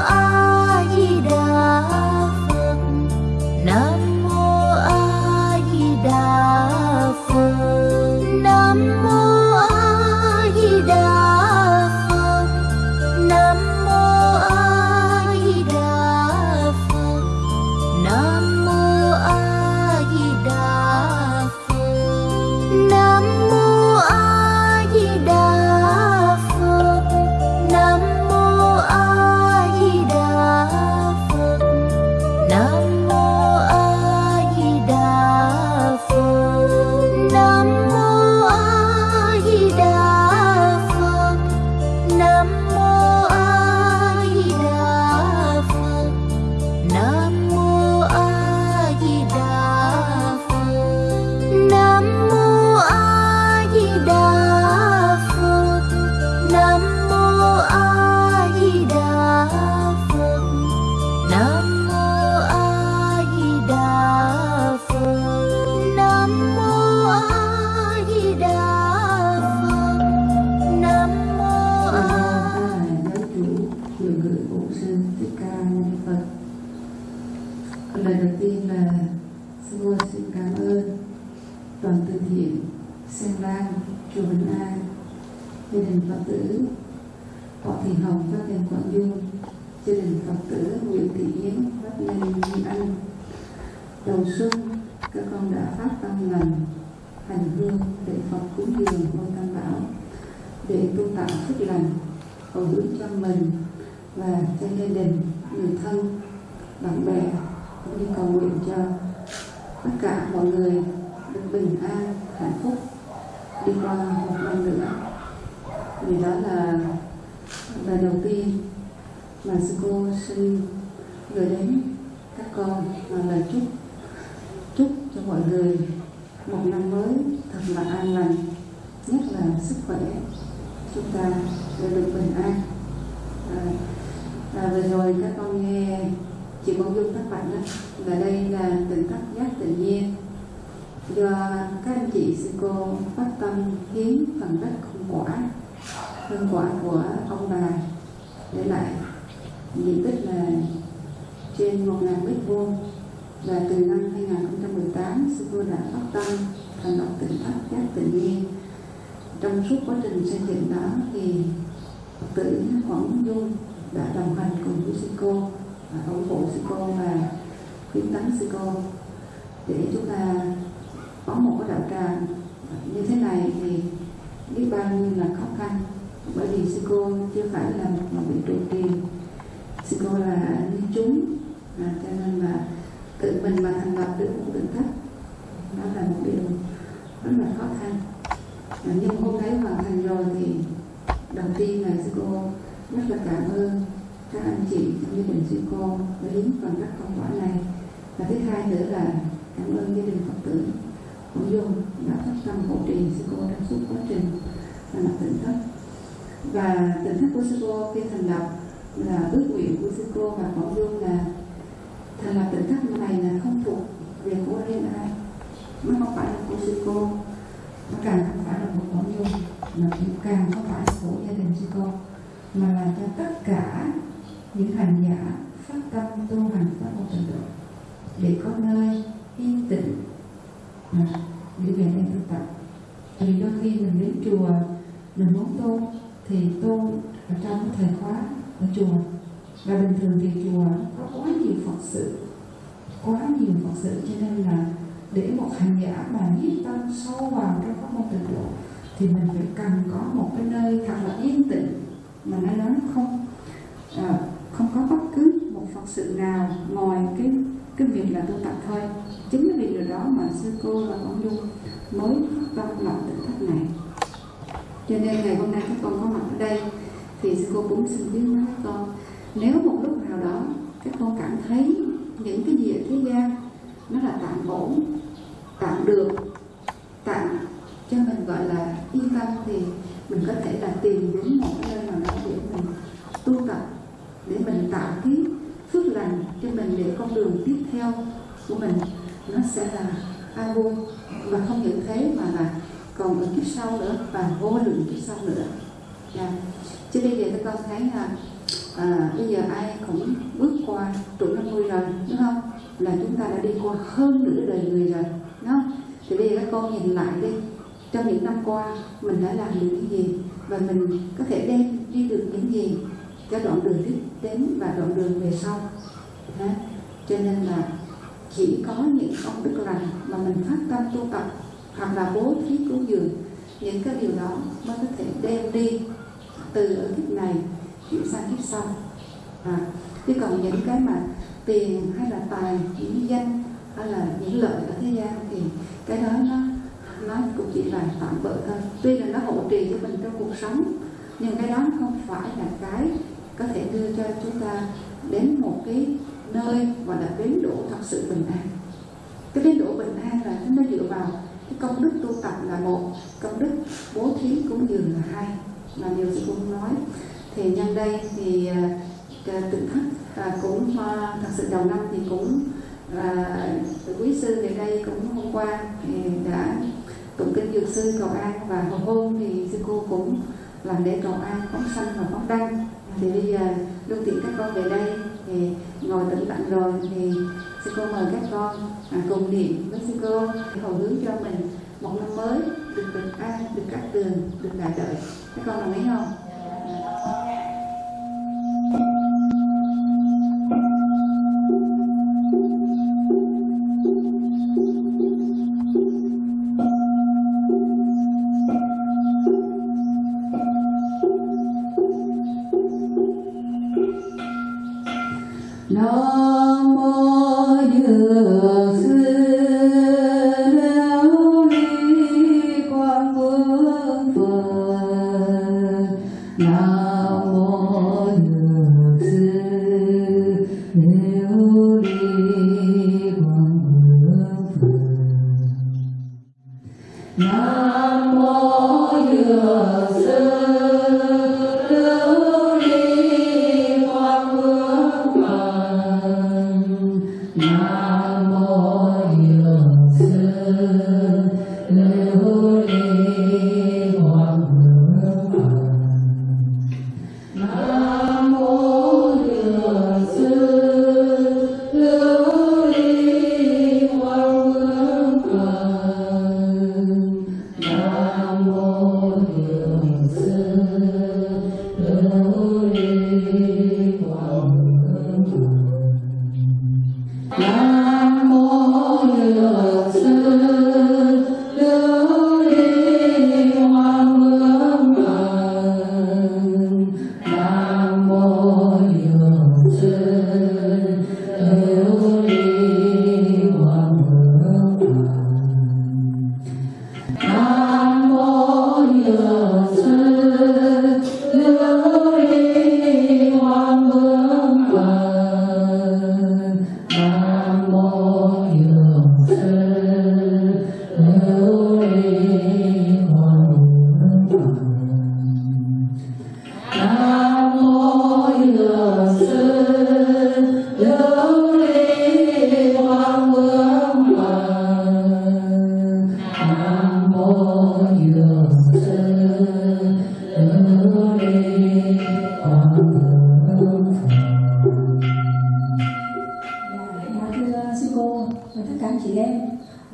啊 tử. Họ Thị Hồng, Pháp Nhân Quảng Dung, gia đình Phật tử Nguyễn Thị Yến, Pháp Nhân Nguyên Anh. Đầu xuân, các con đã phát tâm lành, hành hương để Phật cúng dường ngôi tam bảo, để tu tạo phước lành, hồi hướng cho mình và cho gia đình, người thân, bạn bè, cũng như cầu nguyện cho tất cả mọi người được bình an, hạnh phúc. Đi qua một năm nữa vì đó là bài đầu tiên mà sư cô xin gửi đến các con là lời chúc chúc cho mọi người một năm mới thật là an lành nhất là sức khỏe chúng ta đều được bình an. À, à, vừa rồi các con nghe chị công Dung các bạn đó là đây là tỉnh thất giác tự nhiên. Do các anh chị sư cô phát tâm hiến phần đất không quả hương quả của ông bà. Để lại diện tích là trên 1.000 mét vuông. Và từ năm 2018 sư cô đã phát tâm thành lập tỉnh thất giác tự nhiên. Trong suốt quá trình xây dựng đó thì Phật tử Quảng Dung đã đồng hành cùng với sư cô và ủng hộ sư cô và khuyến tấn sư cô. Để chúng ta có một cái đạo tràng như thế này thì biết bao nhiêu là khó khăn bởi vì sư cô chưa phải là một vị trụ trì sư cô là như chúng à, cho nên là tự mình mà thành lập được một tỉnh thất đó là một điều rất là khó khăn. À, nhưng hôm thấy hoàn thành rồi thì đầu tiên là sư cô rất là cảm ơn các anh chị trong gia đình sư cô đã hiến phần các công quả này. Và thứ hai nữa là cảm ơn gia đình phật tử của dung đã phát tâm hỗ trì sư cô trong suốt quá trình thành lập tỉnh thất và tỉnh thất của sư cô khi thành lập là ước nguyện của sư cô và cộng dung là thành lập tỉnh thất này là không thuộc về của riêng ai nó không phải là của sư cô nó càng không phải là của cộng dung mà cũng càng không phải là của gia đình sư cô mà là cho tất cả những hành giả phát tâm tu hành pháp môn trình độ để có nơi yên tĩnh mà để về đây tu tập. Vì đôi khi mình đến chùa, mình muốn tu thì tôi ở trong cái thời khóa ở chùa. Và bình thường thì chùa có quá nhiều phật sự quá nhiều phật sự cho nên là để một hành giả mà nhiếp tâm sâu vào trong pháp môn tịnh độ thì mình phải cần có một cái nơi thật là yên tĩnh. Mà nó nói không à, không có bất cứ một phật sự nào ngoài cái cái việc là tu tập thôi. Chính vì điều đó mà sư cô và con dung mới phát tâm lập tỉnh thất này cho nên ngày hôm nay các con có mặt ở đây thì sư cô cũng xin biết nói các con, nếu một lúc nào đó các con cảm thấy những cái gì ở thế gian nó là tạm ổn, tạm được, tạm cho mình gọi là yên tâm thì mình có thể là tìm đến một cái nơi nào đó để mình tu tập, để mình tạo cái phước lành cho mình để con đường tiếp theo của mình nó sẽ là an vui. Và không những thế mà là còn ở kiếp sau nữa và vô lượng kiếp sau nữa. Yeah. chứ bây giờ các con thấy là à, bây giờ ai cũng bước qua tuổi 50 rồi đúng không? Là chúng ta đã đi qua hơn nửa đời người rồi đúng không? Thì bây giờ các con nhìn lại đi. Trong những năm qua mình đã làm được những gì? Và mình có thể đem đi được những gì cho đoạn đường tiếp đến và đoạn đường về sau? Đó. cho nên là chỉ có những công đức lành mà mình phát tâm tu tập hoặc là bố thí cúng dường những cái điều đó mới có thể đem đi từ ở kiếp này chuyển sang kiếp sau. À, chứ còn những cái mà tiền hay là tài những danh hay là những lợi ở thế gian thì cái đó nó nó cũng chỉ là tạm bợ thôi. Tuy là nó hỗ trợ cho mình trong cuộc sống nhưng cái đó không phải là cái có thể đưa cho chúng ta đến một cái nơi gọi là bến đỗ thật sự bình an. Cái bến đỗ bình an là nó dựa vào công đức tu tập là một, công đức bố thí cúng dường là hai là điều sư cũng nói. Thì nhân đây thì ờ, ờ, tự khắc ờ, cũng thật sự đầu năm thì cũng quý sư về đây cũng hôm qua thì đã tụng kinh dược sư cầu an và hồi hôm thì sư cô cũng làm lễ cầu an phóng sanh và phóng đăng. Thì bây giờ, lưu tiện các con về đây thì ngồi tĩnh lặng rồi thì sư cô mời các con à, cùng niệm với sư cô để hồi hướng cho mình một năm mới được bình an được cát tường được đại đợi. Các con đồng ý không?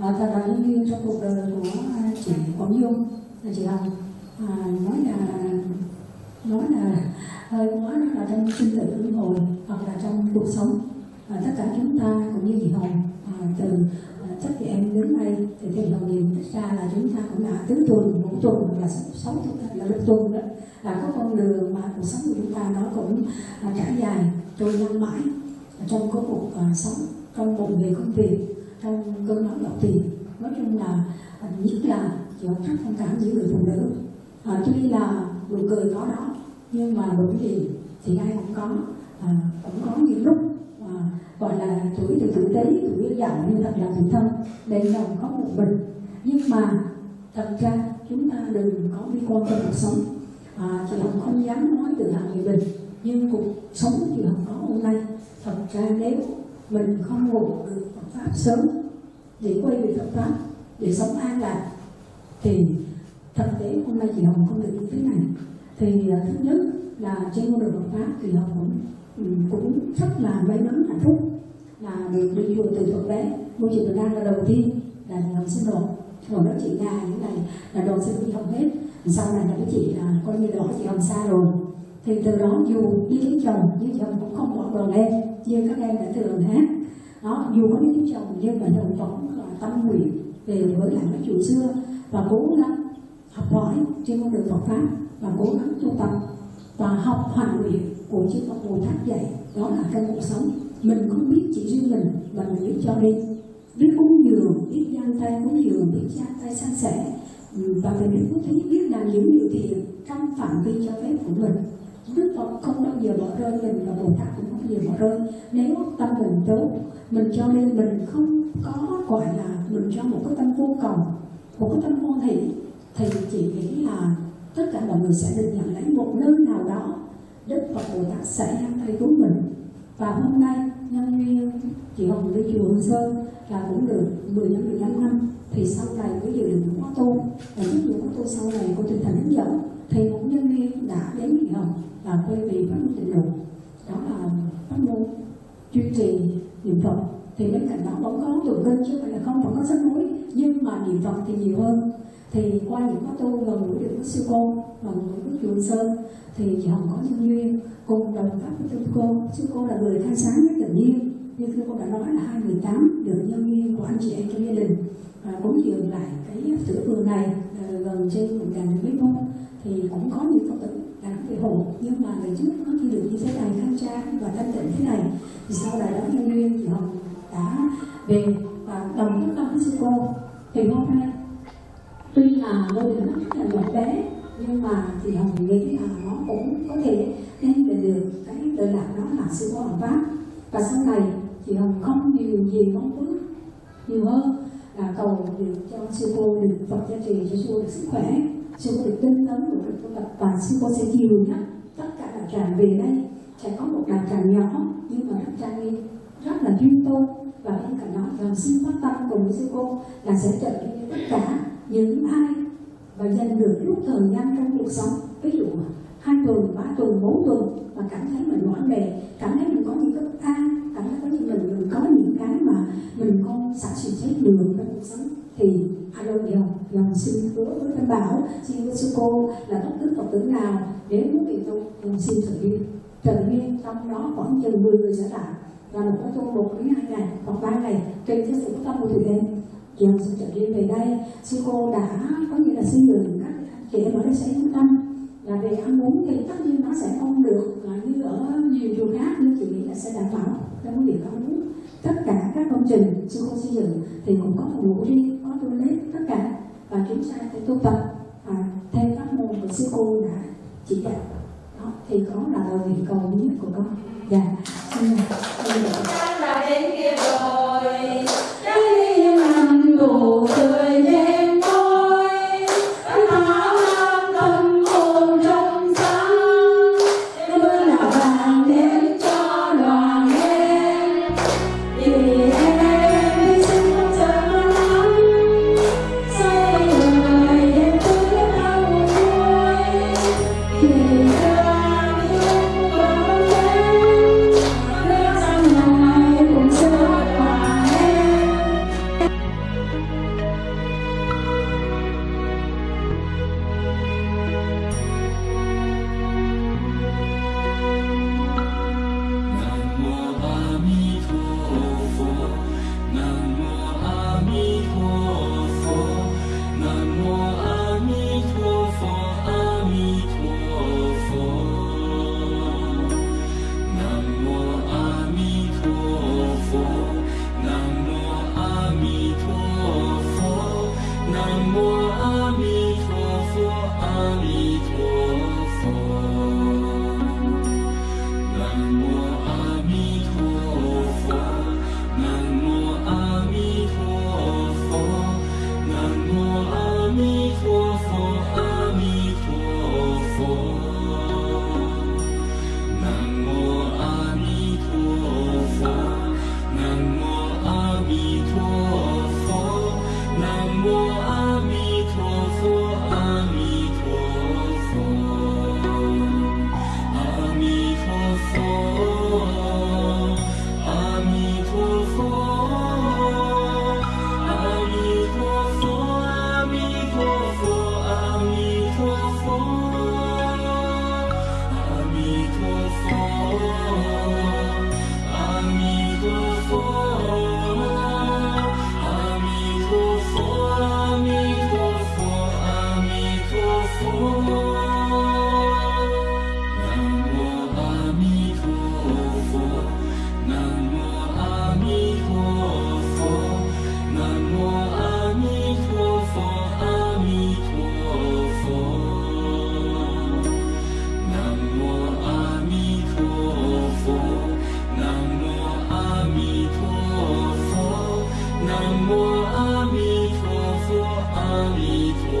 À, thật là như trong cuộc đời của chị Quảng Dung là chị Hồng à, nói là nói là ờ, hơi quá là trong sinh tử luân hồi hoặc là trong cuộc sống. À, tất cả chúng ta cũng như chị Hồng à, từ à, chắc chị em đến đây thì theo Hồng nhìn ra là chúng ta cũng là tứ tuần ngũ tuần hoặc là sáu tuần là lục tuần đó. Là có con đường mà cuộc sống của chúng ta nó cũng à, trải dài trôi năm mãi trong có cuộc à, sống trong một nghề công việc trong cơn bão động tiền nói chung là à, nhất là giữa rất thông cảm giữa người phụ nữ. À, tuy là nụ cười có đó nhưng mà nỗi gì thì ai cũng có. À, cũng có những lúc à, gọi là tuổi từ tuổi tế tuổi giàu như thật là tuổi thân đầy lòng có một mình nhưng mà thật ra chúng ta đừng có bi quan trong cuộc sống. À, chị Hồng không dám nói từ hạng người bình nhưng cuộc sống chị Hồng có hôm nay. Thật ra nếu mình không ngủ được Phật pháp sớm để quay về Phật pháp, để sống an lạc. Thì thực tế hôm nay chị Hồng không được như thế này. Thì à, thứ nhất là trên con đường Phật pháp thì Hồng cũng ừ, cũng rất là may mắn, hạnh phúc, là được đi chùa từ thuận bé. Ngôi chùa Bình An là đầu tiên là chị Hồng sinh đồ còn đó chị Nga những này là đoàn sinh đi học Hồng hết. Sau này là cái chị là coi như là chị Hồng xa rồi. Thì từ đó dù ý lấy chồng, nhưng chồng cũng không bỏ đoàn em như các em đã thường hát đó, dù có ý chồng nhưng mà đồng vẫn là tâm nguyện về với lại các chùa xưa. Và cố gắng học hỏi trên con đường Phật pháp và cố gắng tu tập và học hoàn nguyện của chư Phật Bồ Tát dạy. Đó là trong cuộc sống. Mình không biết chỉ riêng mình mà mình biết cho đi. Biết cúng dường, biết giang tay cúng dường, biết giang tay san sẻ. Và mình biết có thấy biết làm những điều thiện trong phạm vi cho phép của mình. Đức Phật không bao giờ bỏ rơi mình và Bồ Tát cũng không bao giờ bỏ rơi. Nếu tâm mình tốt, mình cho nên mình không có gọi là mình cho một cái tâm vô cầu một cái tâm hoan hỷ, thì chị nghĩ là tất cả mọi người sẽ được nhận lấy một nơi nào đó. Đức Phật Bồ Tát sẽ đang tay cứu mình. Và hôm nay, nhân duyên chị Hồng đi chùa Hương Sơn là cũng được 10 năm 15 năm, thì sau này mới dự định khóa tu và những buổi khóa tu sau này cô tinh thần hướng dẫn thì một nhân viên đã đến chị Hồng là quay về pháp môn tịnh độ đó là pháp môn duy trì niệm Phật. Thì bên cạnh đó vẫn có tụng kinh chứ không phải là không vẫn có sách núi nhưng mà niệm Phật thì nhiều hơn. Thì qua những khóa tu gần gũi được với sư cô, gần gũi với chùa Sơn, thì chị Hồng có nhân duyên cùng đồng pháp với sư cô. Sư cô là người khai sáng với tự nhiên. Như sư cô đã nói là 2018 được nhân duyên của anh chị em trong gia đình. Và cúng dường lại cái sữa vườn này à, gần trên một ngàn mét vuông. Thì cũng có những phật tử đã nhưng mà ngày trước nó chỉ được như thế này khang trang và thanh tịnh thế này. Thì sau này đó nhân duyên thì Hồng đã về và đồng tất cả với sư cô. Thì hôm nay tuy là ngôi đình nó rất là nhỏ bé, nhưng mà thì hồng nghĩ là nó cũng có thể đem về được cái lợi lạc đó là sư cô hồng pháp. Và sau này thì hồng không điều gì mong ước nhiều hơn là cầu được cho sư cô được phật gia trì cho sư cô được sức khỏe sư được tinh tấn của được tu tập và sư cô sẽ chiều nhắc tất cả đạo tràng về đây, sẽ có một đạo tràng nhỏ, nhưng mà rất trang nghiêm rất là chuyên tu và bên cạnh đó là xin phát tâm cùng với sư cô là sẽ trợ cho tất cả những ai và dành được lúc thời gian trong cuộc sống. Ví dụ hai tuần, ba tuần, bốn tuần mà cảm thấy mình mỏi mệt, cảm thấy mình có những bất an cảm thấy có những mình mình có những cái mà mình không xả sự chết được trong cuộc sống, thì alo dòng dòng xin hứa với thanh bảo xin với sư cô là bất cứ phật tử nào nếu muốn bị tu dòng xin trợ đi, trợ đi trong đó khoảng chừng 10 người sẽ lại và một cái tu một đến hai ngày hoặc ba ngày trên theo sự tâm của thủy em dòng xin trở đi về đây. Sư cô đã có nghĩa là xin đường các chị em ở đây sẽ yên tâm. Là về ăn uống thì tất nhiên nó sẽ không được là như ở nhiều chùa khác nhưng chị nghĩ là sẽ đảm bảo. Trong việc ăn uống. Tất cả các công trình sư cô xây dựng thì cũng có phòng ngủ riêng có lấy tất cả và chúng ta phải tu tập và theo các môn của sư cô đã chỉ đạo đó, thì có là lời nguyện cầu nhất của con. Dạ xin mời. Con đã đến kia rồi. 南无阿弥陀佛阿弥陀